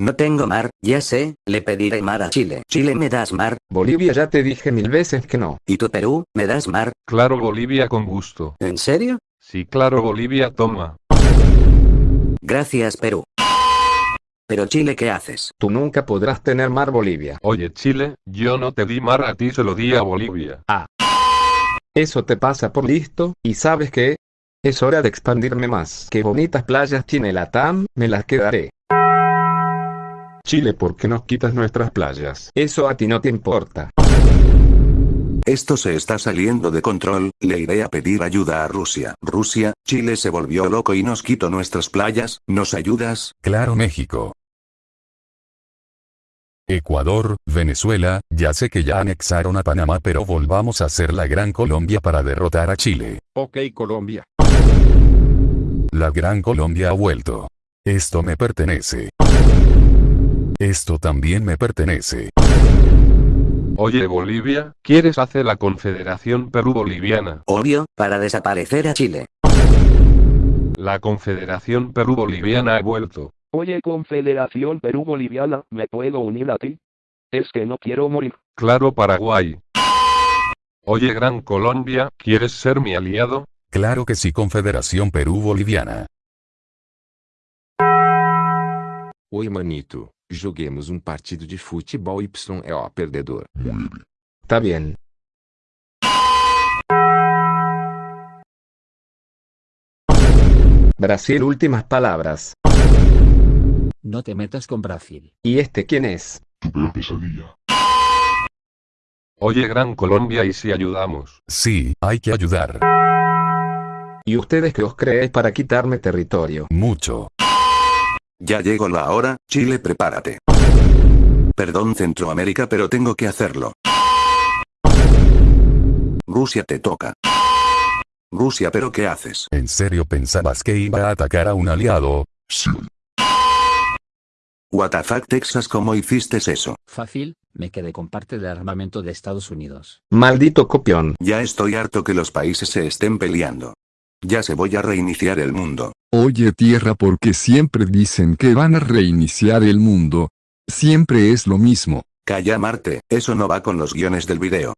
No tengo mar, ya sé, le pediré mar a Chile. Chile me das mar, Bolivia ya te dije mil veces que no. y tú Perú, me das mar. Claro Bolivia con gusto. ¿En serio? Sí claro Bolivia toma. Gracias Perú. Pero Chile, ¿qué haces? Tú nunca podrás tener mar Bolivia. Oye Chile, yo no te di mar a ti se lo di a Bolivia. Eso te pasa por listo, y ¿sabes qué? Es hora de expandirme más. Qué bonitas playas tiene la TAM, me las quedaré. Chile, ¿por qué nos quitas nuestras playas? Eso a ti no te importa. Esto se está saliendo de control, le iré a pedir ayuda a Rusia. Rusia, Chile se volvió loco y nos quitó nuestras playas, ¿nos ayudas? Claro México. Ecuador, Venezuela, ya sé que ya anexaron a Panamá pero volvamos a hacer la Gran Colombia para derrotar a Chile. Ok Colombia. La Gran Colombia ha vuelto. Esto me pertenece. Esto también me pertenece. Oye Bolivia, ¿quieres hacer la Confederación Perú-Boliviana? Obvio, para desaparecer a Chile. La Confederación Perú-Boliviana ha vuelto. Oye Confederación Perú-Boliviana, ¿me puedo unir a ti? Es que no quiero morir. Claro Paraguay. Oye Gran Colombia, ¿quieres ser mi aliado? Claro que sí Confederación Perú-Boliviana. Oi manito, joguemos um partido de futebol YEO perdedor. Está bien. Brasil, últimas palabras. No te metas con Brasil. ¿Y este quién es? Oye Gran Colombia ¿y si ayudamos? Sí, hay que ayudar. ¿Y ustedes qué os creéis para quitarme territorio? Mucho. Ya llegó la hora, Chile prepárate. Perdón Centroamérica pero tengo que hacerlo. Rusia te toca. Rusia pero ¿qué haces? ¿En serio pensabas que iba a atacar a un aliado? What the fuck Texas ¿cómo hiciste eso? Fácil, me quedé con parte del armamento de Estados Unidos. Maldito copión. Ya estoy harto que los países se estén peleando. Ya se voy a reiniciar el mundo. Oye tierra porque siempre dicen que van a reiniciar el mundo. Siempre es lo mismo. Calla Marte, eso no va con los guiones del video.